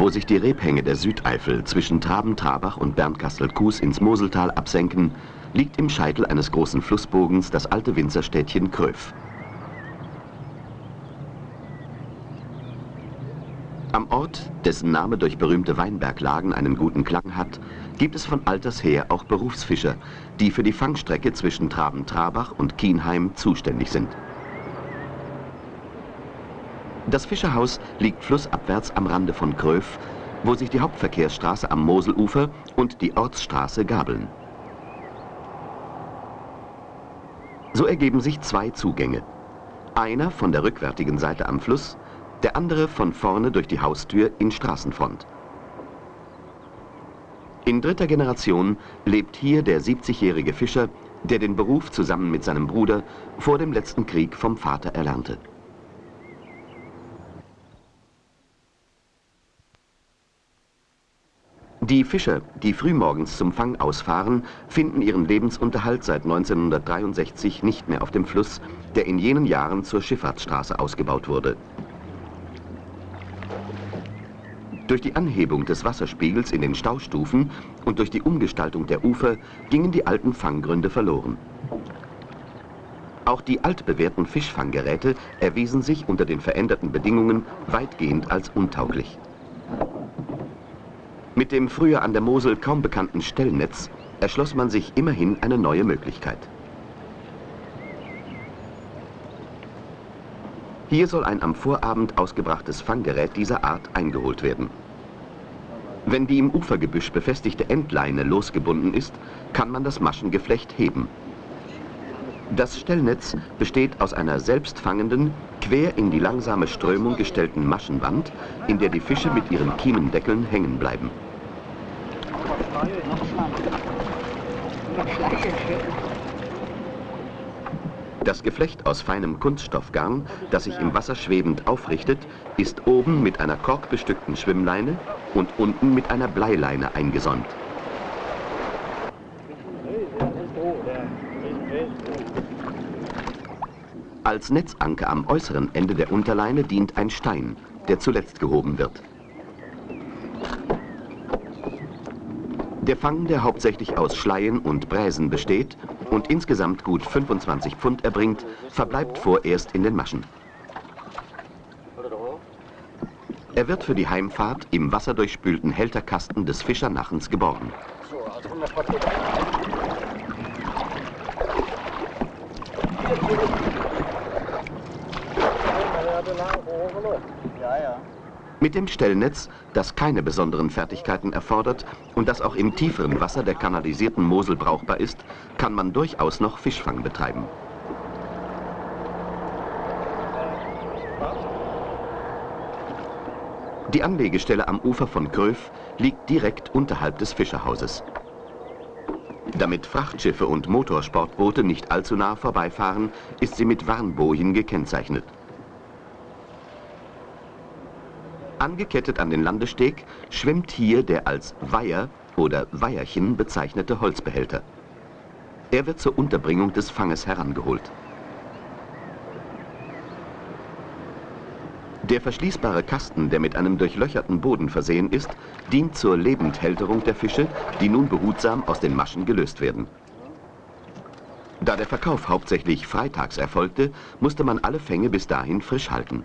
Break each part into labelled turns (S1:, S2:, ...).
S1: Wo sich die Rebhänge der Südeifel zwischen Traben-Trabach und Bernkastel-Kues ins Moseltal absenken, liegt im Scheitel eines großen Flussbogens das alte Winzerstädtchen Kröf. Am Ort, dessen Name durch berühmte Weinberglagen einen guten Klang hat, gibt es von alters her auch Berufsfischer, die für die Fangstrecke zwischen Traben-Trabach und Kienheim zuständig sind. Das Fischerhaus liegt flussabwärts am Rande von Kröf, wo sich die Hauptverkehrsstraße am Moselufer und die Ortsstraße gabeln. So ergeben sich zwei Zugänge. Einer von der rückwärtigen Seite am Fluss, der andere von vorne durch die Haustür in Straßenfront. In dritter Generation lebt hier der 70-jährige Fischer, der den Beruf zusammen mit seinem Bruder vor dem letzten Krieg vom Vater erlernte. Die Fischer, die frühmorgens zum Fang ausfahren, finden ihren Lebensunterhalt seit 1963 nicht mehr auf dem Fluss, der in jenen Jahren zur Schifffahrtsstraße ausgebaut wurde. Durch die Anhebung des Wasserspiegels in den Staustufen und durch die Umgestaltung der Ufer gingen die alten Fanggründe verloren. Auch die altbewährten Fischfanggeräte erwiesen sich unter den veränderten Bedingungen weitgehend als untauglich. Mit dem früher an der Mosel kaum bekannten Stellnetz erschloss man sich immerhin eine neue Möglichkeit. Hier soll ein am Vorabend ausgebrachtes Fanggerät dieser Art eingeholt werden. Wenn die im Ufergebüsch befestigte Endleine losgebunden ist, kann man das Maschengeflecht heben. Das Stellnetz besteht aus einer selbstfangenden, quer in die langsame Strömung gestellten Maschenwand, in der die Fische mit ihren Kiemendeckeln hängen bleiben. Das Geflecht aus feinem Kunststoffgarn, das sich im Wasser schwebend aufrichtet, ist oben mit einer korkbestückten Schwimmleine und unten mit einer Bleileine eingesäumt. Als Netzanker am äußeren Ende der Unterleine dient ein Stein, der zuletzt gehoben wird. Der Fang, der hauptsächlich aus Schleien und Bräsen besteht und insgesamt gut 25 Pfund erbringt, verbleibt vorerst in den Maschen. Er wird für die Heimfahrt im wasserdurchspülten Hälterkasten des Fischernachens geborgen. Ja, ja. Mit dem Stellnetz, das keine besonderen Fertigkeiten erfordert und das auch im tieferen Wasser der kanalisierten Mosel brauchbar ist, kann man durchaus noch Fischfang betreiben. Die Anlegestelle am Ufer von Kröf liegt direkt unterhalb des Fischerhauses. Damit Frachtschiffe und Motorsportboote nicht allzu nah vorbeifahren, ist sie mit Warnbojen gekennzeichnet. Angekettet an den Landesteg schwimmt hier der als Weiher oder Weierchen bezeichnete Holzbehälter. Er wird zur Unterbringung des Fanges herangeholt. Der verschließbare Kasten, der mit einem durchlöcherten Boden versehen ist, dient zur Lebendhälterung der Fische, die nun behutsam aus den Maschen gelöst werden. Da der Verkauf hauptsächlich freitags erfolgte, musste man alle Fänge bis dahin frisch halten.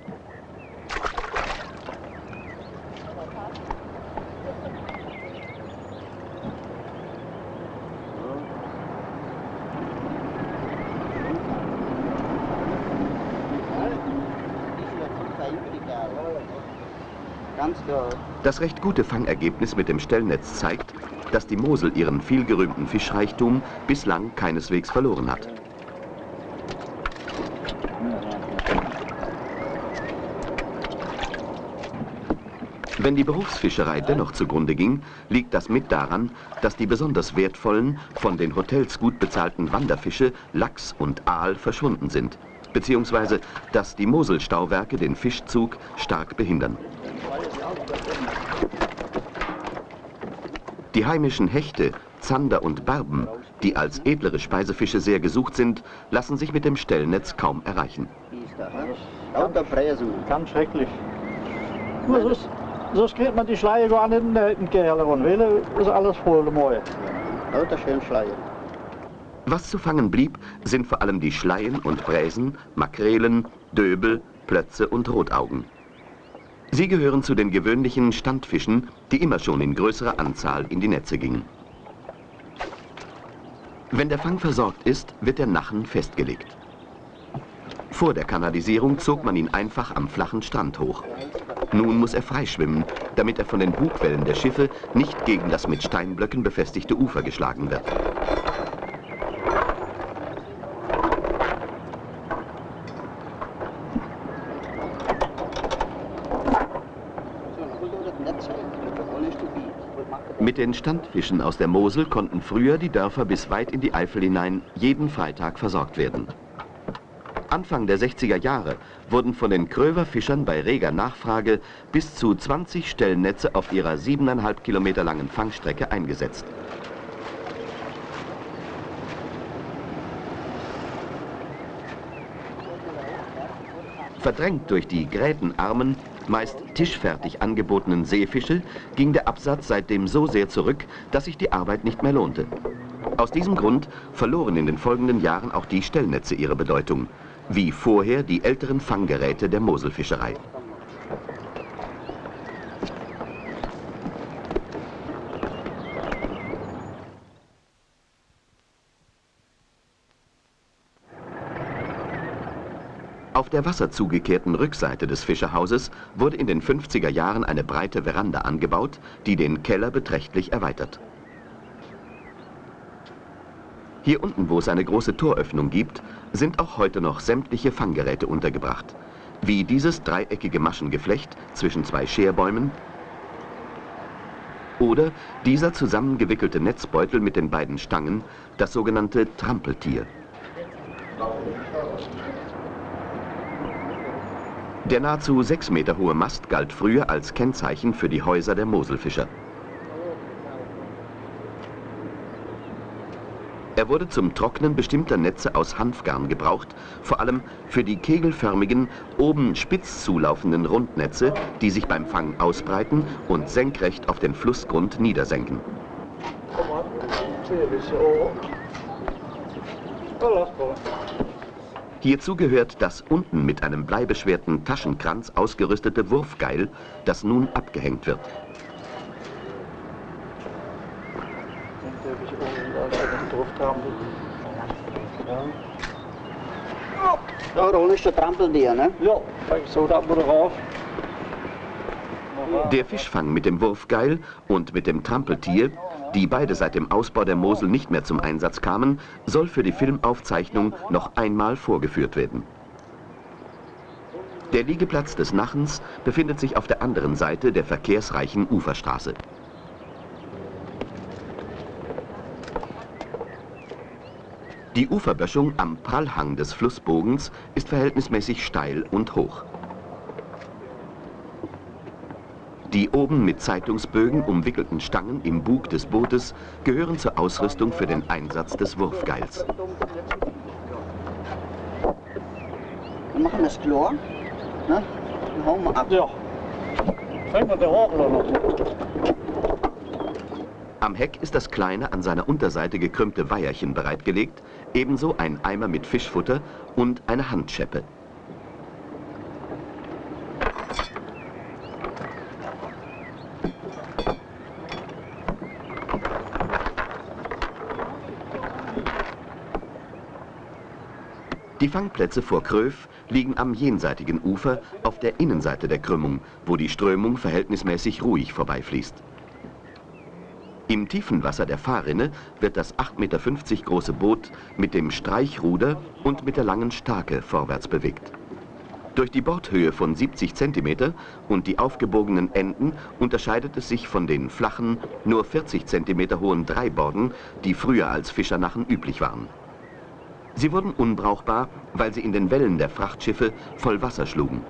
S1: Das recht gute Fangergebnis mit dem Stellnetz zeigt, dass die Mosel ihren vielgerühmten Fischreichtum bislang keineswegs verloren hat. Wenn die Berufsfischerei dennoch zugrunde ging, liegt das mit daran, dass die besonders wertvollen, von den Hotels gut bezahlten Wanderfische Lachs und Aal verschwunden sind, beziehungsweise dass die Moselstauwerke den Fischzug stark behindern. Die heimischen Hechte, Zander und Barben, die als edlere Speisefische sehr gesucht sind, lassen sich mit dem Stellnetz kaum erreichen.
S2: Ganz schrecklich. Was ist? sonst kriegt man die Schleier gar nicht in den Keller und will, ist alles voll mooi.
S3: Lauter schön Schleier.
S1: Was zu fangen blieb, sind vor allem die Schleien und Bräsen, Makrelen, Döbel, Plötze und Rotaugen. Sie gehören zu den gewöhnlichen Standfischen, die immer schon in größerer Anzahl in die Netze gingen. Wenn der Fang versorgt ist, wird der Nachen festgelegt. Vor der Kanalisierung zog man ihn einfach am flachen Strand hoch. Nun muss er freischwimmen, damit er von den Bugwellen der Schiffe nicht gegen das mit Steinblöcken befestigte Ufer geschlagen wird. Mit den Standfischen aus der Mosel konnten früher die Dörfer bis weit in die Eifel hinein jeden Freitag versorgt werden. Anfang der 60er Jahre wurden von den Kröver-Fischern bei reger Nachfrage bis zu 20 Stellnetze auf ihrer 7,5 Kilometer langen Fangstrecke eingesetzt. Verdrängt durch die grätenarmen, meist tischfertig angebotenen Seefische ging der Absatz seitdem so sehr zurück, dass sich die Arbeit nicht mehr lohnte. Aus diesem Grund verloren in den folgenden Jahren auch die Stellnetze ihre Bedeutung, wie vorher die älteren Fanggeräte der Moselfischerei. Auf der wasserzugekehrten Rückseite des Fischerhauses wurde in den 50er Jahren eine breite Veranda angebaut, die den Keller beträchtlich erweitert. Hier unten, wo es eine große Toröffnung gibt, sind auch heute noch sämtliche Fanggeräte untergebracht, wie dieses dreieckige Maschengeflecht zwischen zwei Scherbäumen oder dieser zusammengewickelte Netzbeutel mit den beiden Stangen, das sogenannte Trampeltier. Der nahezu sechs Meter hohe Mast galt früher als Kennzeichen für die Häuser der Moselfischer. Er wurde zum Trocknen bestimmter Netze aus Hanfgarn gebraucht, vor allem für die kegelförmigen, oben spitz zulaufenden Rundnetze, die sich beim Fang ausbreiten und senkrecht auf den Flussgrund niedersenken. Hierzu gehört das unten mit einem bleibeschwerten Taschenkranz ausgerüstete Wurfgeil, das nun abgehängt wird.
S3: Ja, da ist der Trampeltier, ne?
S2: Ja, so da wir rauf.
S1: Der Fischfang mit dem Wurfgeil und mit dem Trampeltier die beide seit dem Ausbau der Mosel nicht mehr zum Einsatz kamen, soll für die Filmaufzeichnung noch einmal vorgeführt werden. Der Liegeplatz des Nachens befindet sich auf der anderen Seite der verkehrsreichen Uferstraße. Die Uferböschung am Prallhang des Flussbogens ist verhältnismäßig steil und hoch. Die oben mit Zeitungsbögen umwickelten Stangen im Bug des Bootes gehören zur Ausrüstung für den Einsatz des Wurfgeils.
S3: Wir machen das Chlor. Ne? Dann hauen wir ab.
S2: Ja. Fängt man der Hochler noch.
S1: Am Heck ist das kleine, an seiner Unterseite gekrümmte Weiherchen bereitgelegt, ebenso ein Eimer mit Fischfutter und eine Handscheppe. Fangplätze vor Kröv liegen am jenseitigen Ufer auf der Innenseite der Krümmung, wo die Strömung verhältnismäßig ruhig vorbeifließt. Im tiefen Wasser der Fahrrinne wird das 8,50 Meter große Boot mit dem Streichruder und mit der langen Stake vorwärts bewegt. Durch die Bordhöhe von 70 cm und die aufgebogenen Enden unterscheidet es sich von den flachen, nur 40 cm hohen Dreiborden, die früher als Fischernachen üblich waren. Sie wurden unbrauchbar, weil sie in den Wellen der Frachtschiffe voll Wasser schlugen.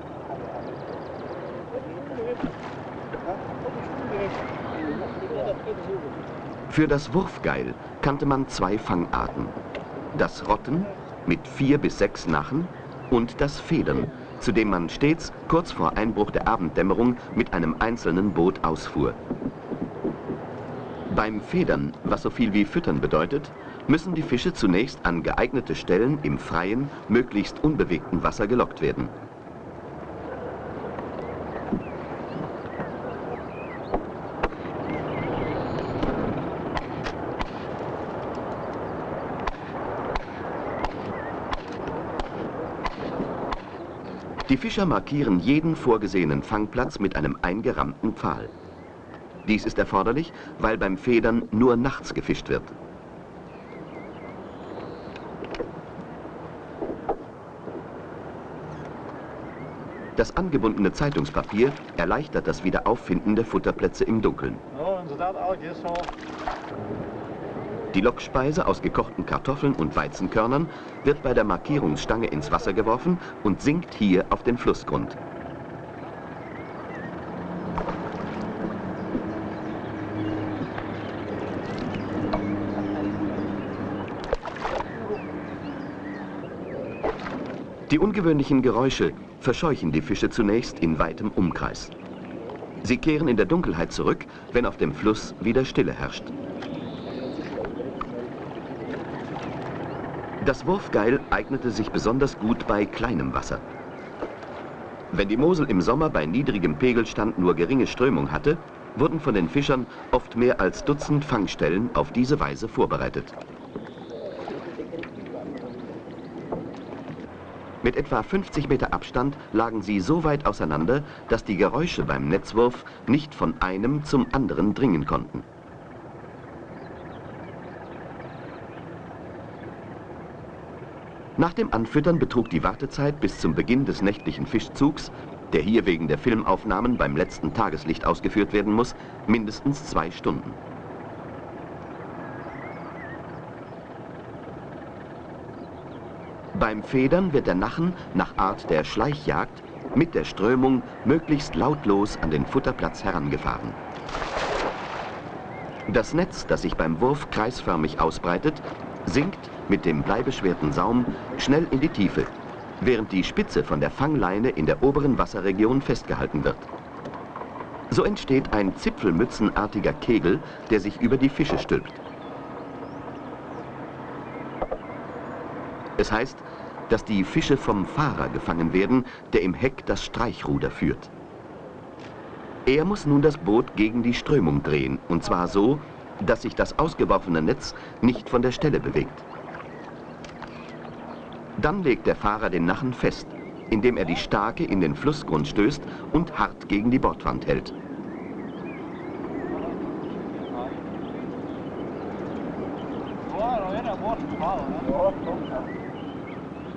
S1: Für das Wurfgeil kannte man zwei Fangarten. Das Rotten mit vier bis sechs Nachen und das Federn, zu dem man stets kurz vor Einbruch der Abenddämmerung mit einem einzelnen Boot ausfuhr. Beim Federn, was so viel wie Füttern bedeutet, müssen die Fische zunächst an geeignete Stellen im freien, möglichst unbewegten Wasser gelockt werden. Die Fischer markieren jeden vorgesehenen Fangplatz mit einem eingerammten Pfahl. Dies ist erforderlich, weil beim Federn nur nachts gefischt wird. Das angebundene Zeitungspapier erleichtert das Wiederauffinden der Futterplätze im Dunkeln. Die Lockspeise aus gekochten Kartoffeln und Weizenkörnern wird bei der Markierungsstange ins Wasser geworfen und sinkt hier auf den Flussgrund. Die ungewöhnlichen Geräusche verscheuchen die Fische zunächst in weitem Umkreis. Sie kehren in der Dunkelheit zurück, wenn auf dem Fluss wieder Stille herrscht. Das Wurfgeil eignete sich besonders gut bei kleinem Wasser. Wenn die Mosel im Sommer bei niedrigem Pegelstand nur geringe Strömung hatte, wurden von den Fischern oft mehr als Dutzend Fangstellen auf diese Weise vorbereitet. Mit etwa 50 Meter Abstand lagen sie so weit auseinander, dass die Geräusche beim Netzwurf nicht von einem zum anderen dringen konnten. Nach dem Anfüttern betrug die Wartezeit bis zum Beginn des nächtlichen Fischzugs, der hier wegen der Filmaufnahmen beim letzten Tageslicht ausgeführt werden muss, mindestens zwei Stunden. Beim Federn wird der Nachen nach Art der Schleichjagd mit der Strömung möglichst lautlos an den Futterplatz herangefahren. Das Netz, das sich beim Wurf kreisförmig ausbreitet, sinkt mit dem bleibeschwerten Saum schnell in die Tiefe, während die Spitze von der Fangleine in der oberen Wasserregion festgehalten wird. So entsteht ein zipfelmützenartiger Kegel, der sich über die Fische stülpt. Es heißt, dass die Fische vom Fahrer gefangen werden, der im Heck das Streichruder führt. Er muss nun das Boot gegen die Strömung drehen, und zwar so, dass sich das ausgeworfene Netz nicht von der Stelle bewegt. Dann legt der Fahrer den Nachen fest, indem er die Stake in den Flussgrund stößt und hart gegen die Bordwand hält.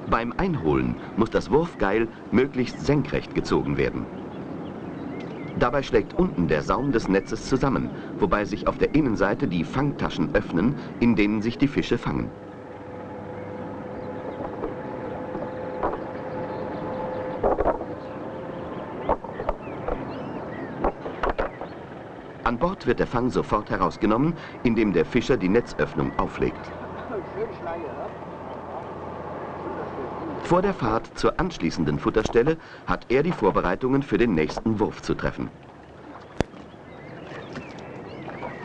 S1: Beim Einholen muss das Wurfgeil möglichst senkrecht gezogen werden. Dabei schlägt unten der Saum des Netzes zusammen, wobei sich auf der Innenseite die Fangtaschen öffnen, in denen sich die Fische fangen. An Bord wird der Fang sofort herausgenommen, indem der Fischer die Netzöffnung auflegt. Vor der Fahrt zur anschließenden Futterstelle hat er die Vorbereitungen für den nächsten Wurf zu treffen.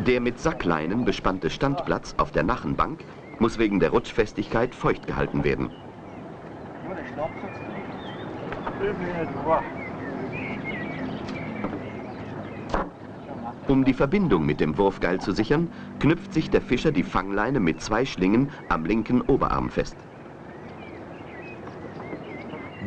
S1: Der mit Sackleinen bespannte Standplatz auf der Nachenbank muss wegen der Rutschfestigkeit feucht gehalten werden. Um die Verbindung mit dem Wurfgeil zu sichern, knüpft sich der Fischer die Fangleine mit zwei Schlingen am linken Oberarm fest.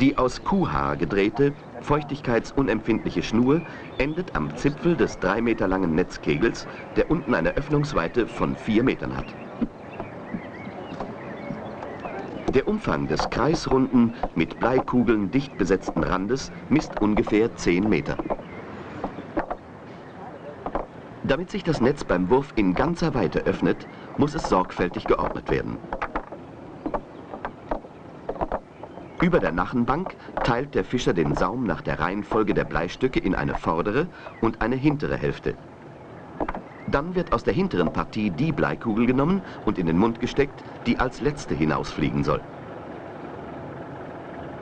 S1: Die aus Kuhhaar gedrehte, feuchtigkeitsunempfindliche Schnur endet am Zipfel des drei Meter langen Netzkegels, der unten eine Öffnungsweite von vier Metern hat. Der Umfang des kreisrunden, mit Bleikugeln dicht besetzten Randes misst ungefähr 10 Meter. Damit sich das Netz beim Wurf in ganzer Weite öffnet, muss es sorgfältig geordnet werden. Über der Nachenbank teilt der Fischer den Saum nach der Reihenfolge der Bleistücke in eine vordere und eine hintere Hälfte. Dann wird aus der hinteren Partie die Bleikugel genommen und in den Mund gesteckt, die als letzte hinausfliegen soll.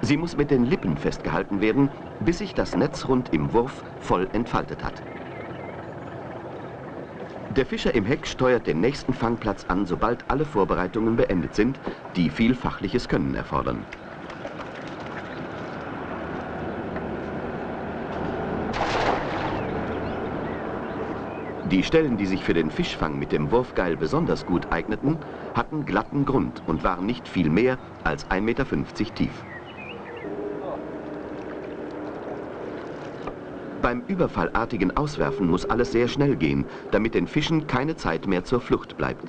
S1: Sie muss mit den Lippen festgehalten werden, bis sich das Netzrund im Wurf voll entfaltet hat. Der Fischer im Heck steuert den nächsten Fangplatz an, sobald alle Vorbereitungen beendet sind, die viel fachliches Können erfordern. Die Stellen, die sich für den Fischfang mit dem Wurfgeil besonders gut eigneten, hatten glatten Grund und waren nicht viel mehr als 1,50 Meter tief. Beim überfallartigen Auswerfen muss alles sehr schnell gehen, damit den Fischen keine Zeit mehr zur Flucht bleibt.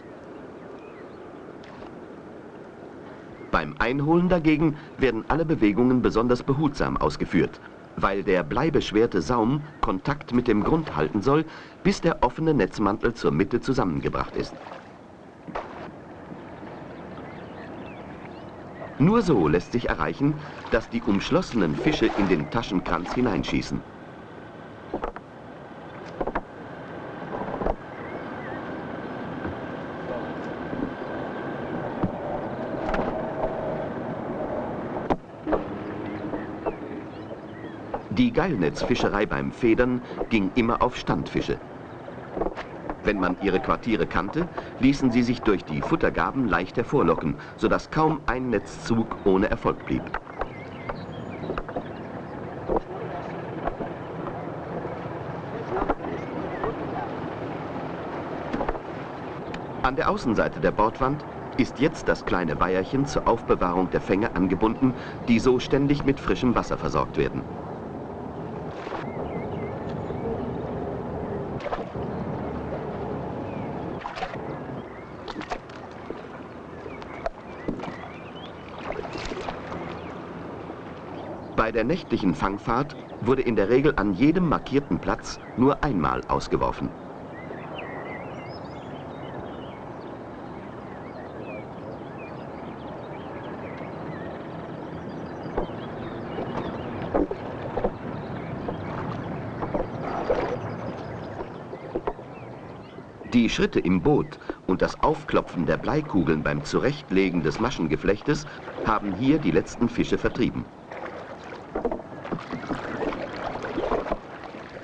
S1: Beim Einholen dagegen werden alle Bewegungen besonders behutsam ausgeführt weil der bleibeschwerte Saum Kontakt mit dem Grund halten soll, bis der offene Netzmantel zur Mitte zusammengebracht ist. Nur so lässt sich erreichen, dass die umschlossenen Fische in den Taschenkranz hineinschießen. Die Geilnetzfischerei beim Federn ging immer auf Standfische. Wenn man ihre Quartiere kannte, ließen sie sich durch die Futtergaben leicht hervorlocken, sodass kaum ein Netzzug ohne Erfolg blieb. An der Außenseite der Bordwand ist jetzt das kleine Weierchen zur Aufbewahrung der Fänge angebunden, die so ständig mit frischem Wasser versorgt werden. Der nächtlichen Fangfahrt wurde in der Regel an jedem markierten Platz nur einmal ausgeworfen. Die Schritte im Boot und das Aufklopfen der Bleikugeln beim Zurechtlegen des Maschengeflechtes haben hier die letzten Fische vertrieben.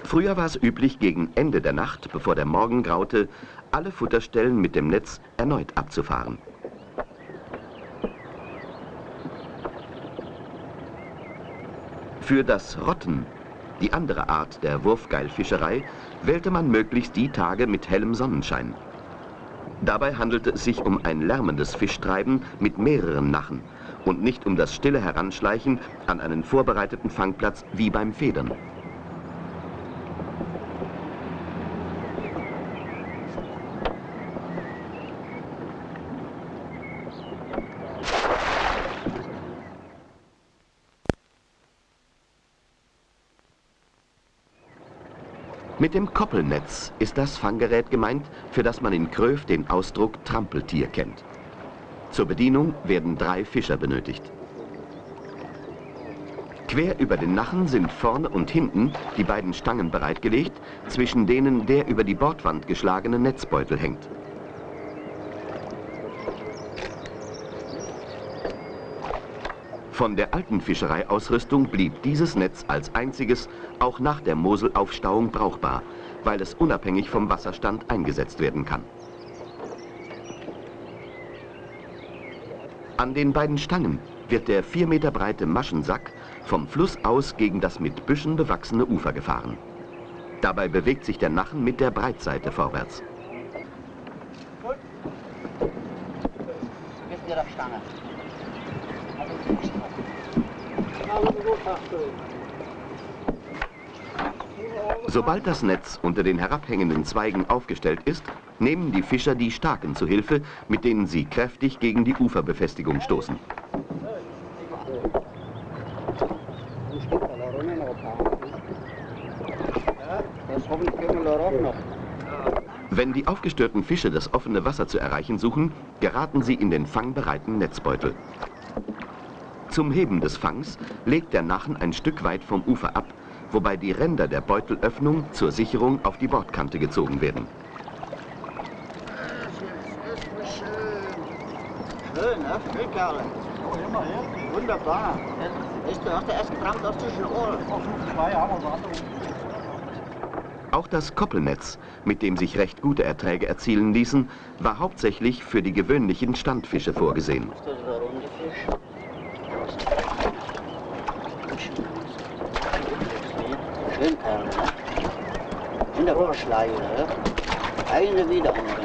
S1: Früher war es üblich, gegen Ende der Nacht, bevor der Morgen graute, alle Futterstellen mit dem Netz erneut abzufahren. Für das Rotten, die andere Art der Wurfgeilfischerei, wählte man möglichst die Tage mit hellem Sonnenschein. Dabei handelte es sich um ein lärmendes Fischtreiben mit mehreren Nachen und nicht um das stille Heranschleichen an einen vorbereiteten Fangplatz wie beim Federn. Mit dem Koppelnetz ist das Fanggerät gemeint, für das man in Kröv den Ausdruck Trampeltier kennt. Zur Bedienung werden drei Fischer benötigt. Quer über den Nachen sind vorne und hinten die beiden Stangen bereitgelegt, zwischen denen der über die Bordwand geschlagene Netzbeutel hängt. Von der alten Fischereiausrüstung blieb dieses Netz als einziges auch nach der Moselaufstauung brauchbar, weil es unabhängig vom Wasserstand eingesetzt werden kann. An den beiden Stangen wird der vier Meter breite Maschensack vom Fluss aus gegen das mit Büschen bewachsene Ufer gefahren. Dabei bewegt sich der Nachen mit der Breitseite vorwärts. Stange? Sobald das Netz unter den herabhängenden Zweigen aufgestellt ist, nehmen die Fischer die Staken zu Hilfe, mit denen sie kräftig gegen die Uferbefestigung stoßen. Wenn die aufgestörten Fische das offene Wasser zu erreichen suchen, geraten sie in den fangbereiten Netzbeutel. Zum Heben des Fangs legt der Nachen ein Stück weit vom Ufer ab, wobei die Ränder der Beutelöffnung zur Sicherung auf die Bordkante gezogen werden. Auch das Koppelnetz, mit dem sich recht gute Erträge erzielen ließen, war hauptsächlich für die gewöhnlichen Standfische vorgesehen.
S3: Ist der runde Fisch. Schön, Kerle? Wunderbar Schleie, ne? Eine wieder andere.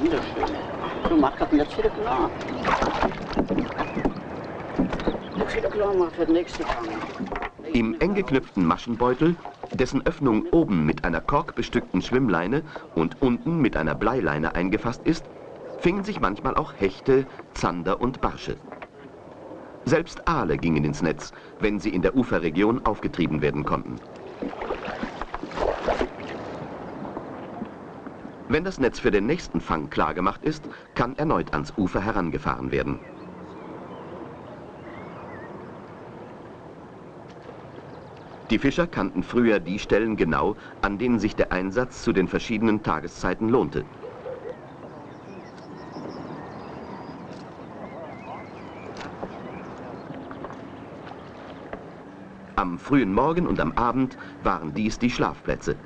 S3: Wunderschön. Du machst das jetzt wieder klar.
S1: Im eng geknüpften Maschenbeutel, dessen Öffnung oben mit einer korkbestückten Schwimmleine und unten mit einer Bleileine eingefasst ist, fingen sich manchmal auch Hechte, Zander und Barsche. Selbst Aale gingen ins Netz, wenn sie in der Uferregion aufgetrieben werden konnten. Wenn das Netz für den nächsten Fang klargemacht ist, kann erneut ans Ufer herangefahren werden. Die Fischer kannten früher die Stellen genau, an denen sich der Einsatz zu den verschiedenen Tageszeiten lohnte. Am frühen Morgen und am Abend waren dies die Schlafplätze.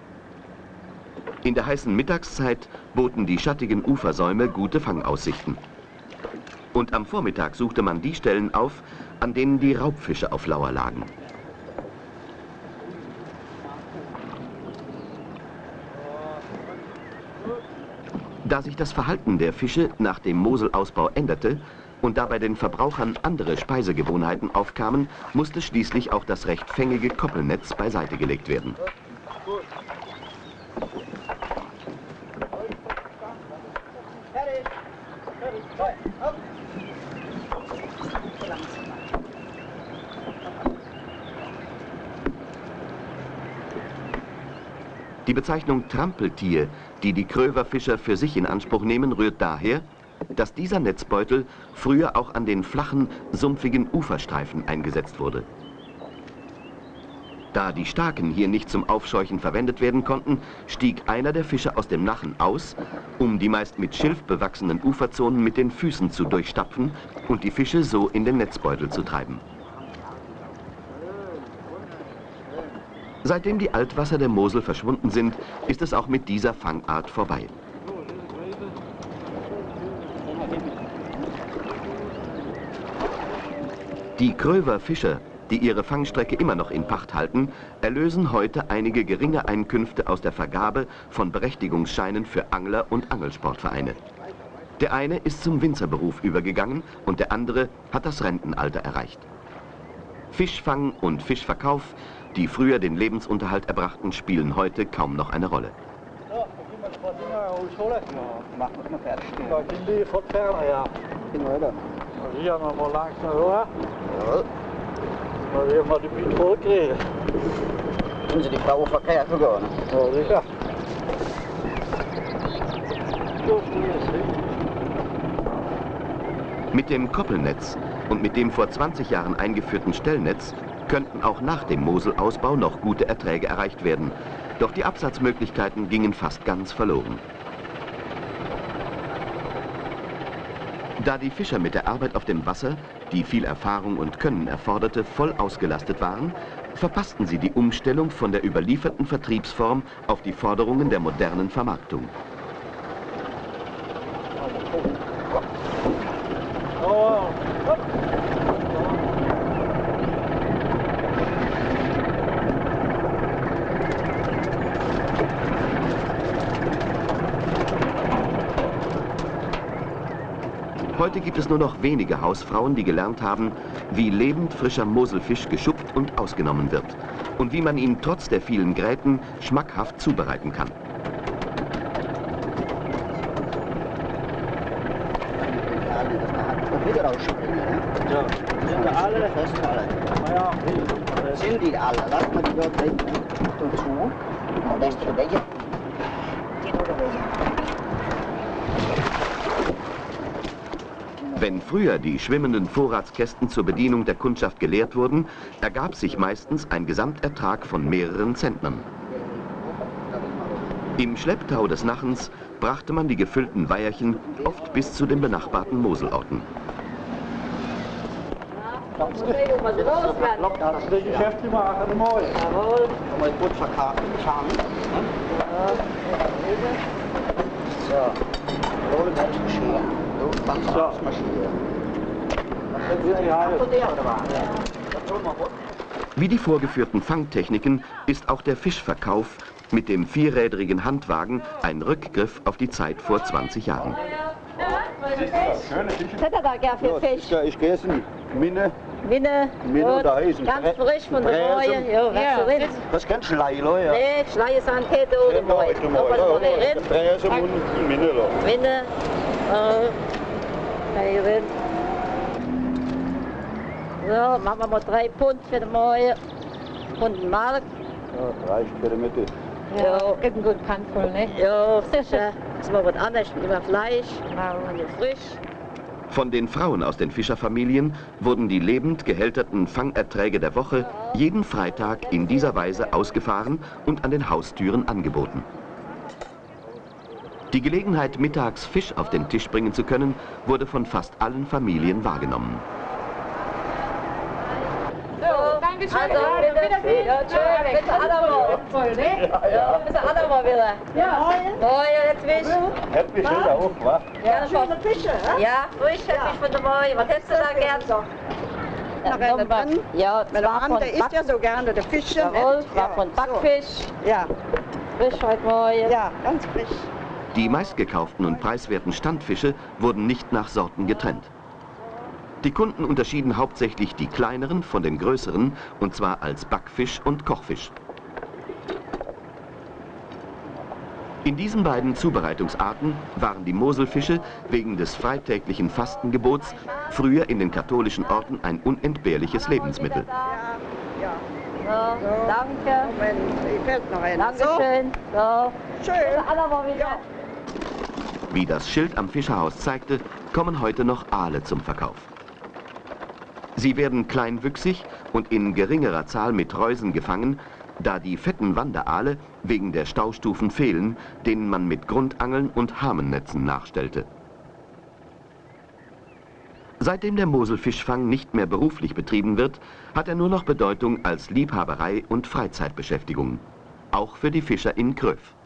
S1: In der heißen Mittagszeit boten die schattigen Ufersäume gute Fangaussichten. Und am Vormittag suchte man die Stellen auf, an denen die Raubfische auf Lauer lagen. Da sich das Verhalten der Fische nach dem Moselausbau änderte und dabei den Verbrauchern andere Speisegewohnheiten aufkamen, musste schließlich auch das recht fängige Koppelnetz beiseite gelegt werden. Die Bezeichnung Trampeltier, die die Kröverfischer für sich in Anspruch nehmen, rührt daher, dass dieser Netzbeutel früher auch an den flachen, sumpfigen Uferstreifen eingesetzt wurde. Da die Staken hier nicht zum Aufscheuchen verwendet werden konnten, stieg einer der Fische aus dem Nachen aus, um die meist mit Schilf bewachsenen Uferzonen mit den Füßen zu durchstapfen und die Fische so in den Netzbeutel zu treiben. Seitdem die Altwasser der Mosel verschwunden sind, ist es auch mit dieser Fangart vorbei. Die Kröver Fischer, die ihre Fangstrecke immer noch in Pacht halten, erlösen heute einige geringe Einkünfte aus der Vergabe von Berechtigungsscheinen für Angler und Angelsportvereine. Der eine ist zum Winzerberuf übergegangen und der andere hat das Rentenalter erreicht. Fischfang und Fischverkauf, die früher den Lebensunterhalt erbrachten, spielen heute kaum noch eine Rolle.
S2: Da gehen die wir mal langsam hoch.
S3: Ja.
S2: Sicher.
S1: Mit dem Koppelnetz und mit dem vor 20 Jahren eingeführten Stellnetz könnten auch nach dem Moselausbau noch gute Erträge erreicht werden. Doch die Absatzmöglichkeiten gingen fast ganz verloren. Da die Fischer mit der Arbeit auf dem Wasser, die viel Erfahrung und Können erforderte, voll ausgelastet waren, verpassten sie die Umstellung von der überlieferten Vertriebsform auf die Forderungen der modernen Vermarktung.
S2: Oh, hopp.
S1: Heute gibt es nur noch wenige Hausfrauen, die gelernt haben, wie lebend frischer Moselfisch geschuppt und ausgenommen wird und wie man ihn trotz der vielen Gräten schmackhaft zubereiten kann.
S2: Sind
S3: die alle. Lass mal die dort weg. Und zu. Und ist der welche? Die oder welche?
S1: Wenn früher die schwimmenden Vorratskästen zur Bedienung der Kundschaft geleert wurden, ergab sich meistens ein Gesamtertrag von mehreren Zentnern. Im Schlepptau des Nachens brachte man die gefüllten Weiherchen oft bis zu den benachbarten Moselorten.
S2: Kannst
S3: Schauen. So. Gut.
S1: Wie die vorgeführten Fangtechniken ist auch der Fischverkauf mit dem vierrädrigen Handwagen ein Rückgriff auf die Zeit vor 20 Jahren.
S4: Was
S5: ich gegessen. Minne, Minne
S4: Rot,
S5: da ist ein
S4: ganz frisch von der. Reue. Ja, was
S5: das.
S4: Nee, Schleie sind keine oder
S5: mal.
S4: das ist Rind,
S5: Bräsen und Minne, da.
S4: Rind. So, machen wir mal drei Pfund für den Moi. Pfund Mark.
S5: Ja, reicht für die Mitte.
S4: Ja,
S6: Ist ein gut Handvoll, ne?
S4: ja, sicher. Das ist mal was anderes, immer Fleisch, und frisch.
S1: Von den Frauen aus den Fischerfamilien wurden die lebend gehälterten Fangerträge der Woche jeden Freitag in dieser Weise ausgefahren und an den Haustüren angeboten. Die Gelegenheit, mittags Fisch auf den Tisch bringen zu können, wurde von fast allen Familien wahrgenommen.
S4: Also, bitte, ja, tschö, bitte Adamo.
S6: Voll, ne?
S4: Ja, bitte Adamo wieder.
S6: Ja.
S4: Moi, jetzt Fisch.
S5: Hätte mich schon auch, wa?
S4: Ja, schöne Fische, Ja, frisch hätte ich von der Moi. Was hättest du da gern?
S7: Noch eine drin?
S4: Ja,
S7: Mein
S4: zwar
S7: Mann, der isst ja so gerne der Fische.
S4: Jawohl,
S7: nicht?
S4: zwar von Backfisch.
S7: So. Ja,
S4: Frisch heute Moi.
S7: ja, ganz frisch.
S1: Die meistgekauften und preiswerten Standfische wurden nicht nach Sorten getrennt. Die Kunden unterschieden hauptsächlich die kleineren von den größeren, und zwar als Backfisch und Kochfisch. In diesen beiden Zubereitungsarten waren die Moselfische wegen des freitäglichen Fastengebots früher in den katholischen Orten ein unentbehrliches Lebensmittel.
S4: So, danke.
S7: Moment, ich fällt noch einer.
S4: Dankeschön. So.
S7: So, schön.
S4: Wieder.
S1: Wie das Schild am Fischerhaus zeigte, kommen heute noch Aale zum Verkauf. Sie werden kleinwüchsig und in geringerer Zahl mit Reusen gefangen, da die fetten Wanderaale wegen der Staustufen fehlen, denen man mit Grundangeln und Hamennetzen nachstellte. Seitdem der Moselfischfang nicht mehr beruflich betrieben wird, hat er nur noch Bedeutung als Liebhaberei und Freizeitbeschäftigung. Auch für die Fischer in Kröv.